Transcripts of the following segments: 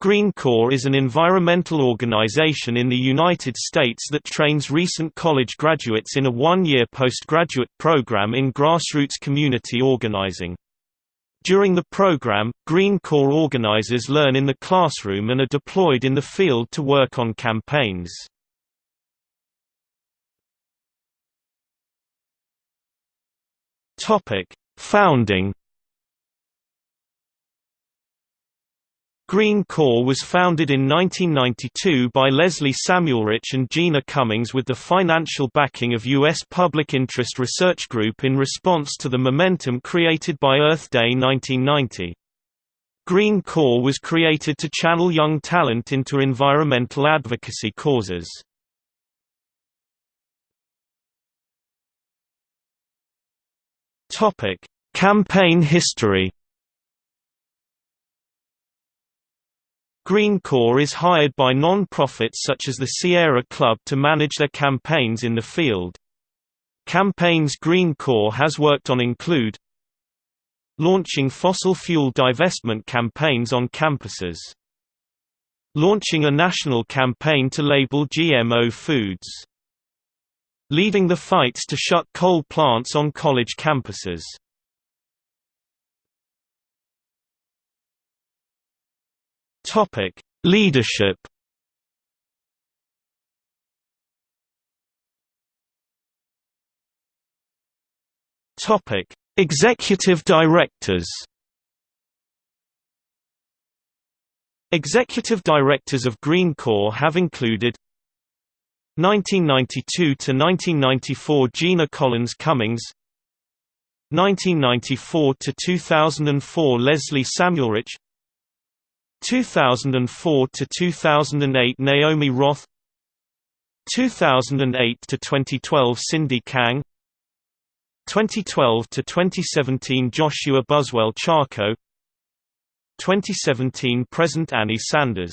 Green Corps is an environmental organization in the United States that trains recent college graduates in a one-year postgraduate program in grassroots community organizing. During the program, Green Corps organizers learn in the classroom and are deployed in the field to work on campaigns. Founding Green Corps was founded in 1992 by Leslie Samuelrich and Gina Cummings with the financial backing of U.S. Public Interest Research Group in response to the momentum created by Earth Day 1990. Green Corps was created to channel young talent into environmental advocacy causes. Campaign history Green Corps is hired by non-profits such as the Sierra Club to manage their campaigns in the field. Campaigns Green Corps has worked on include Launching fossil fuel divestment campaigns on campuses Launching a national campaign to label GMO foods Leading the fights to shut coal plants on college campuses Topic: Leadership. Topic: Executive Directors. Executive Directors of Green Corps have included 1992 to 1994 Gina Collins Cummings 1994 to 2004 Leslie Samuelrich 2004 to 2008 Naomi Roth 2008 to 2012 Cindy Kang 2012 to 2017 Joshua Buswell Charkow 2017 present Annie Sanders.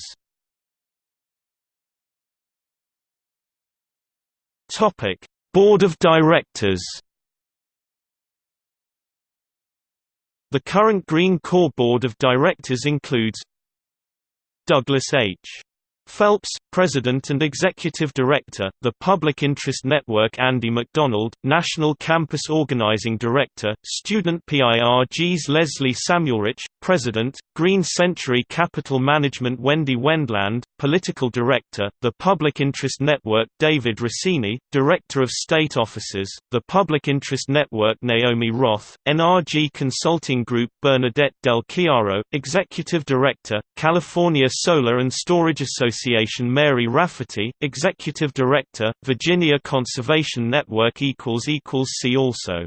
Topic Board of Directors. The current Green Corps Board of Directors includes Douglas H. Phelps, President and Executive Director, The Public Interest Network Andy McDonald, National Campus Organizing Director, Student PIRG's Leslie Samuelrich, President, Green Century Capital Management Wendy Wendland, Political Director, The Public Interest Network David Rossini, Director of State Offices, The Public Interest Network Naomi Roth, NRG Consulting Group Bernadette Del Chiaro, Executive Director, California Solar and Storage Association Association Mary Rafferty, Executive Director, Virginia Conservation Network See also